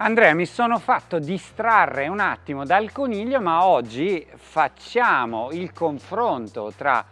Andrea, mi sono fatto distrarre un attimo dal coniglio, ma oggi facciamo il confronto tra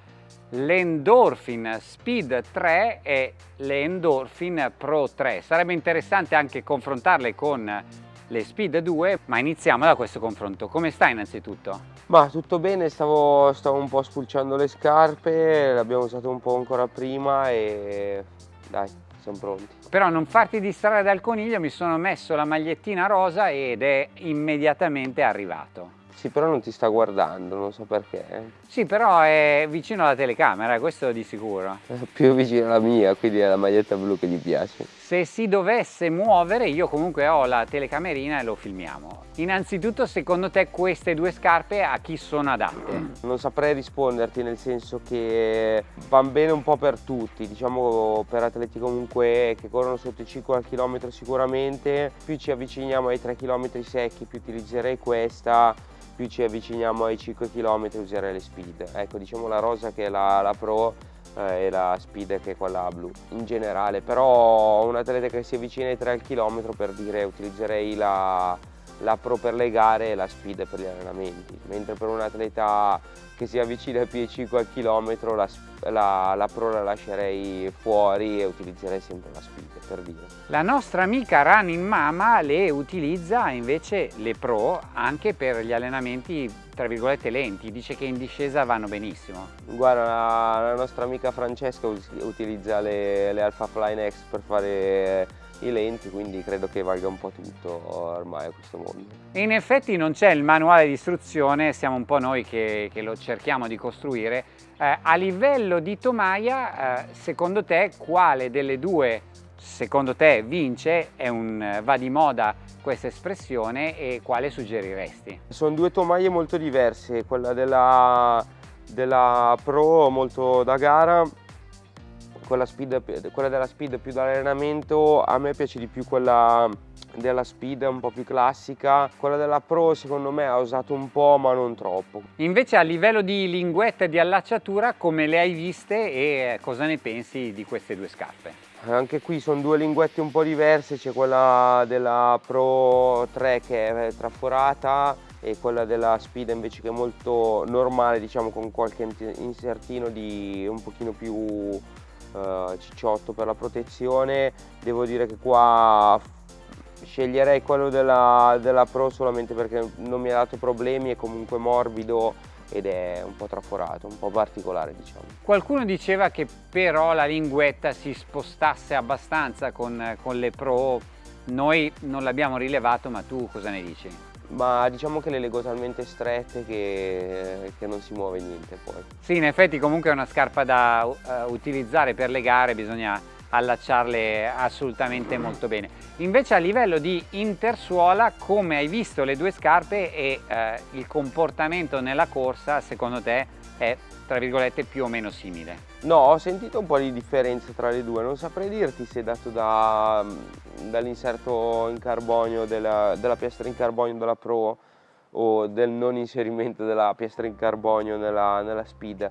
l'Endorphin Speed 3 e l'Endorphin Pro 3. Sarebbe interessante anche confrontarle con le Speed 2, ma iniziamo da questo confronto. Come stai innanzitutto? Ma tutto bene, stavo, stavo un po' spulciando le scarpe, le abbiamo usate un po' ancora prima e dai, siamo pronti. Però non farti distrarre dal coniglio, mi sono messo la magliettina rosa ed è immediatamente arrivato. Sì, però non ti sta guardando, non so perché. Sì, però è vicino alla telecamera, questo di sicuro. È più vicino alla mia, quindi è la maglietta blu che gli piace. Se si dovesse muovere, io comunque ho la telecamerina e lo filmiamo. Innanzitutto, secondo te queste due scarpe a chi sono adatte? Non saprei risponderti, nel senso che vanno bene un po' per tutti, diciamo per atleti comunque che corrono sotto i 5 km sicuramente, più ci avviciniamo ai 3 km secchi, più utilizzerei questa più ci avviciniamo ai 5 km userei le speed. Ecco, diciamo la rosa che è la, la pro e la speed che è quella blu in generale, però un atleta che si avvicina ai 3 km per dire utilizzerei la, la pro per le gare e la speed per gli allenamenti, mentre per un atleta che si avvicina più ai 5 al chilometro la, la, la, pro la lascerei fuori e utilizzerei sempre la speed per dire. La nostra amica Running Mama le utilizza invece le pro anche per gli allenamenti tra virgolette lenti, dice che in discesa vanno benissimo. Guarda, la, nostra amica Francesca utilizza le, le Alpha Fly X per fare i lenti, quindi credo che valga un po' tutto ormai a questo mondo. In effetti non c'è il manuale di istruzione, siamo un po' noi che, che lo cerchiamo di costruire. Eh, a livello di tomaia, eh, secondo te quale delle due, secondo te, vince? Un, va di moda questa espressione e quale suggeriresti? Sono due tomaie molto diverse, quella della, della Pro molto da gara quella, speed, quella della speed più da allenamento a me piace di più quella della speed un po' più classica quella della pro secondo me ha usato un po' ma non troppo invece a livello di linguetta e di allacciatura come le hai viste e cosa ne pensi di queste due scarpe? anche qui sono due linguette un po' diverse c'è quella della pro 3 che è traforata e quella della speed invece che è molto normale diciamo con qualche insertino di un pochino più eh, cicciotto per la protezione devo dire che qua sceglierei quello della, della Pro solamente perché non mi ha dato problemi è comunque morbido ed è un po' traforato, un po' particolare diciamo. Qualcuno diceva che però la linguetta si spostasse abbastanza con, con le Pro, noi non l'abbiamo rilevato ma tu cosa ne dici? ma diciamo che le leggo talmente strette che, che, non si muove niente poi. Sì, in effetti comunque è una scarpa da uh, utilizzare per le gare, bisogna allacciarle assolutamente molto bene. Invece a livello di intersuola, come hai visto le due scarpe e uh, il comportamento nella corsa, secondo te è tra virgolette più o meno simile? No, ho sentito un po' di differenza tra le due, non saprei dirti se è dato da, dall'inserto in carbonio della, della, piastra in carbonio della Pro o del non inserimento della piastra in carbonio nella, nella Speed,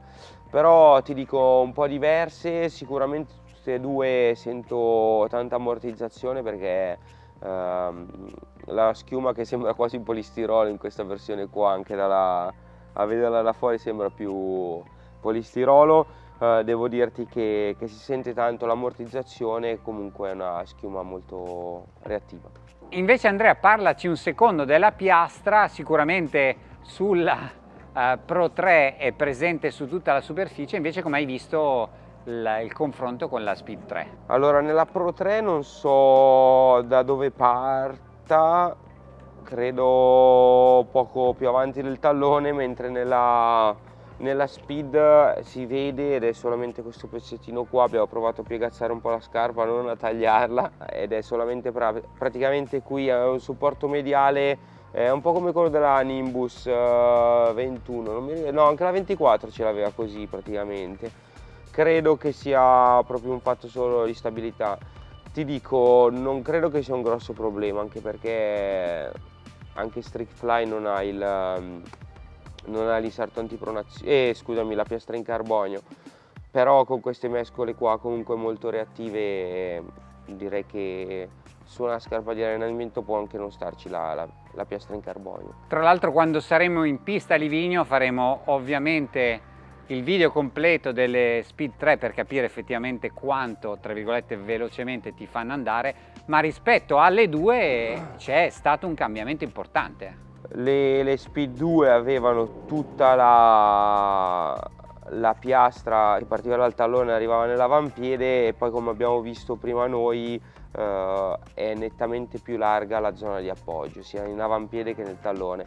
però ti dico un po' diverse, sicuramente tutte due sento tanta ammortizzazione perché ehm, la schiuma che sembra quasi polistirolo in questa versione qua anche dalla a vederla da fuori sembra più polistirolo. Uh, devo dirti che, che, si sente tanto l'ammortizzazione comunque è una schiuma molto reattiva. Invece Andrea parlaci un secondo della piastra, sicuramente sulla uh, Pro 3 è presente su tutta la superficie, invece come hai visto il, il confronto con la Speed 3? Allora nella Pro 3 non so da dove parta, credo poco più avanti del tallone mentre nella, nella speed si vede ed è solamente questo pezzettino qua abbiamo provato a piegazzare un po' la scarpa non a tagliarla ed è solamente pra praticamente qui è un supporto mediale è un po' come quello della Nimbus 21 mi, no anche la 24 ce l'aveva così praticamente credo che sia proprio un fatto solo di stabilità ti dico non credo che sia un grosso problema anche perché anche Strict Fly non ha il um, non ha l'inserto antipronazione eh, scusami la piastra in carbonio però con queste mescole qua comunque molto reattive direi che su una scarpa di allenamento può anche non starci la, la, la piastra in carbonio. Tra l'altro quando saremo in pista a Livigno faremo ovviamente il video completo delle Speed 3 per capire effettivamente quanto, tra virgolette, velocemente ti fanno andare, ma rispetto alle due c'è stato un cambiamento importante. Le, le Speed 2 avevano tutta la, la piastra che partiva dal tallone arrivava nell'avampiede e poi come abbiamo visto prima noi eh, è nettamente più larga la zona di appoggio sia in avampiede che nel tallone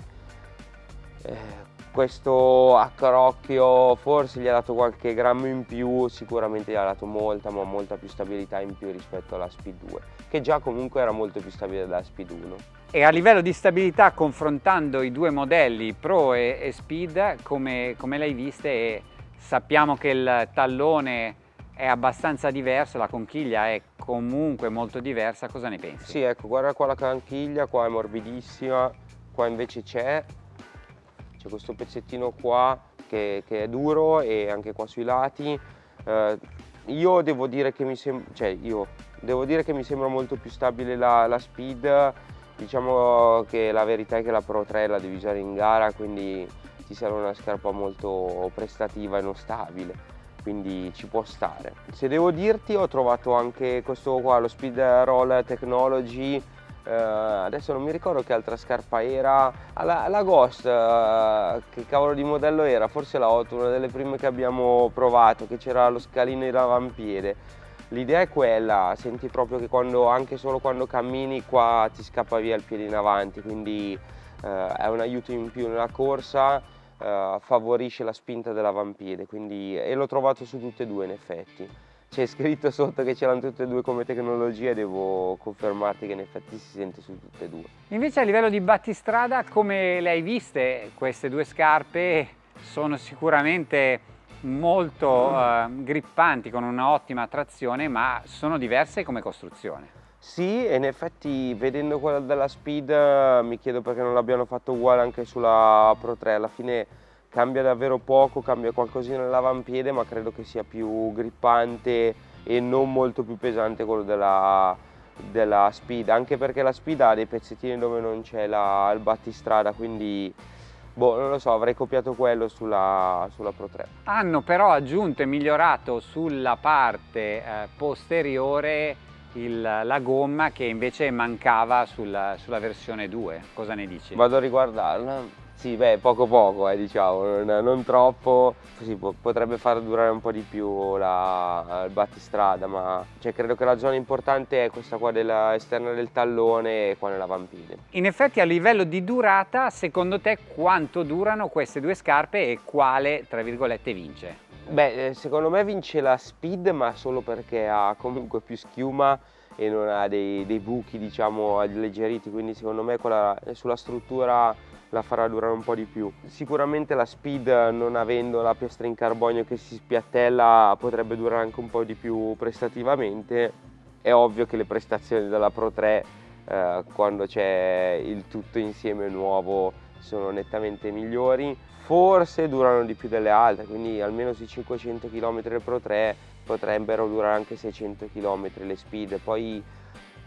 eh, questo accrocchio forse gli ha dato qualche grammo in più sicuramente gli ha dato molta ma molta più stabilità in più rispetto alla Speed 2 che già comunque era molto più stabile della Speed 1 e a livello di stabilità confrontando i due modelli Pro e, e Speed come, come l'hai viste? Sappiamo che il tallone è abbastanza diverso, la conchiglia è comunque molto diversa, cosa ne pensi? Sì, ecco, guarda qua la conchiglia, qua è morbidissima, qua invece c'è, c'è questo pezzettino qua che, che, è duro e anche qua sui lati. Eh, io devo dire che mi sembra, cioè io devo dire che mi sembra molto più stabile la, la speed, diciamo che la verità è che la Pro 3 la devi usare in gara, quindi ti serve una scarpa molto prestativa e non stabile quindi ci può stare se devo dirti ho trovato anche questo qua lo speed roll technology eh, adesso non mi ricordo che altra scarpa era. Ah, la, la Ghost eh, che cavolo di modello era? Forse la 8 una delle prime che abbiamo provato che c'era lo scalino in avampiede l'idea è quella senti proprio che quando, anche solo quando cammini qua ti scappa via il piede in avanti quindi eh, è un aiuto in più nella corsa uh, favorisce la spinta dell'avampiede e l'ho trovato su tutte e due in effetti c'è scritto sotto che c'erano tutte e due come tecnologia e devo confermarti che in effetti si sente su tutte e due. Invece a livello di battistrada come le hai viste queste due scarpe sono sicuramente molto uh, grippanti con un'ottima trazione ma sono diverse come costruzione. Sì, in effetti vedendo quella della Speed mi chiedo perché non l'abbiano fatto uguale anche sulla Pro 3, alla fine cambia davvero poco, cambia qualcosina nell'avampiede ma credo che sia più grippante e non molto più pesante quello della, della Speed, anche perché la Speed ha dei pezzettini dove non c'è il battistrada, quindi boh, non lo so, avrei copiato quello sulla, sulla Pro 3. Hanno però aggiunto e migliorato sulla parte eh, posteriore il, la gomma che invece mancava sulla, sulla, versione 2, cosa ne dici? Vado a riguardarla, sì beh poco poco eh, diciamo, non, non troppo, sì, potrebbe far durare un po' di più la, il battistrada ma cioè, credo che la zona importante è questa qua della esterna del tallone e qua nella vampide. In effetti a livello di durata secondo te quanto durano queste due scarpe e quale tra virgolette vince? Beh, eh, secondo me vince la Speed, ma solo perché ha comunque più schiuma e non ha dei, dei buchi, diciamo, alleggeriti, quindi secondo me quella, sulla struttura la farà durare un po' di più. Sicuramente la Speed, non avendo la piastra in carbonio che si spiattella, potrebbe durare anche un po' di più prestativamente. È ovvio che le prestazioni della Pro 3, eh, quando c'è il tutto insieme nuovo, sono nettamente migliori forse durano di più delle altre quindi almeno sui 500 km Pro 3 potrebbero durare anche 600 km le speed poi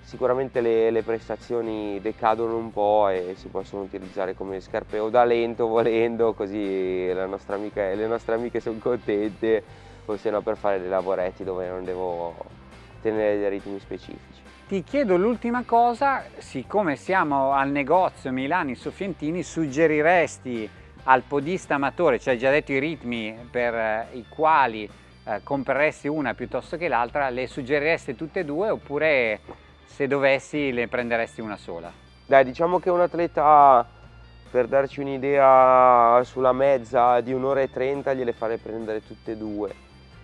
sicuramente le, le, prestazioni decadono un po' e si possono utilizzare come scarpe o da lento volendo così amica, le nostre amiche sono contente o se no per fare dei lavoretti dove non devo tenere dei ritmi specifici. Ti chiedo l'ultima cosa, siccome siamo al negozio Milani Soffientini, suggeriresti al podista amatore, ci hai già detto i ritmi per eh, i quali eh, compreresti una piuttosto che l'altra, le suggeriresti tutte e due oppure se dovessi le prenderesti una sola? Dai, diciamo che un atleta per darci un'idea sulla mezza di un'ora e trenta gliele farei prendere tutte e due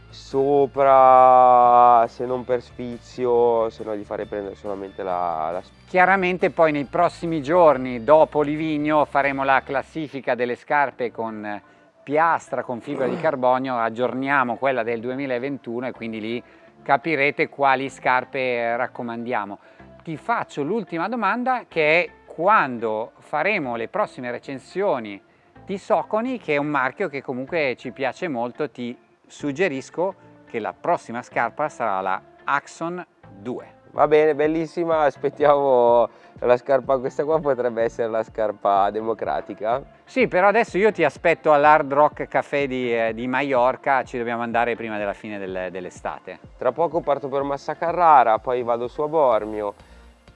sopra se non per sfizio se no gli farei prendere solamente la, la chiaramente poi nei prossimi giorni dopo Livigno faremo la classifica delle scarpe con piastra con fibra di carbonio aggiorniamo quella del 2021 e quindi lì capirete quali scarpe raccomandiamo ti faccio l'ultima domanda che è quando faremo le prossime recensioni di Soconi che è un marchio che comunque ci piace molto ti suggerisco che la prossima scarpa sarà la Axon 2. Va bene, bellissima, aspettiamo la scarpa, questa qua potrebbe essere la scarpa democratica. Sì, però adesso io ti aspetto all'Hard Rock Café di, eh, di, Mallorca, ci dobbiamo andare prima della fine del, dell'estate. Tra poco parto per Massa Carrara, poi vado su a Bormio,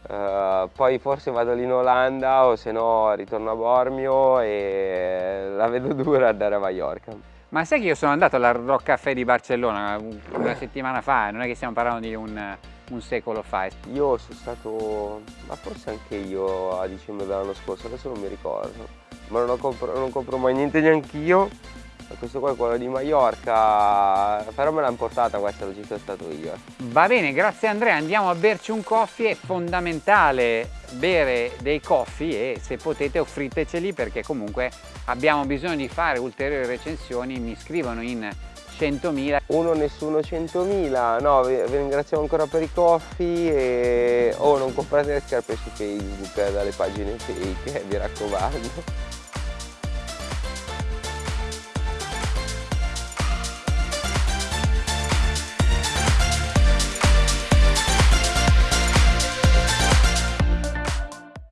Uh, poi forse vado lì in Olanda o se no ritorno a Bormio e la vedo dura andare a Mallorca. Ma sai che io sono andato al Rock Café di Barcellona una settimana fa, non è che stiamo parlando di un, un secolo fa. Io sono stato, ma forse anche io a dicembre dell'anno scorso, adesso non mi ricordo, ma non compro, non compro mai niente neanche io. Questo qua è quello di Mallorca, però me l'hanno portata questa, lo ci sono stato io. Va bene, grazie Andrea, andiamo a berci un coffee, è fondamentale bere dei coffee e se potete offriteceli perché comunque abbiamo bisogno di fare ulteriori recensioni, mi scrivono in 100.000 uno nessuno 100.000 no vi, vi, ringraziamo ancora per i coffee e oh non comprate le scarpe su facebook dalle pagine fake eh, vi raccomando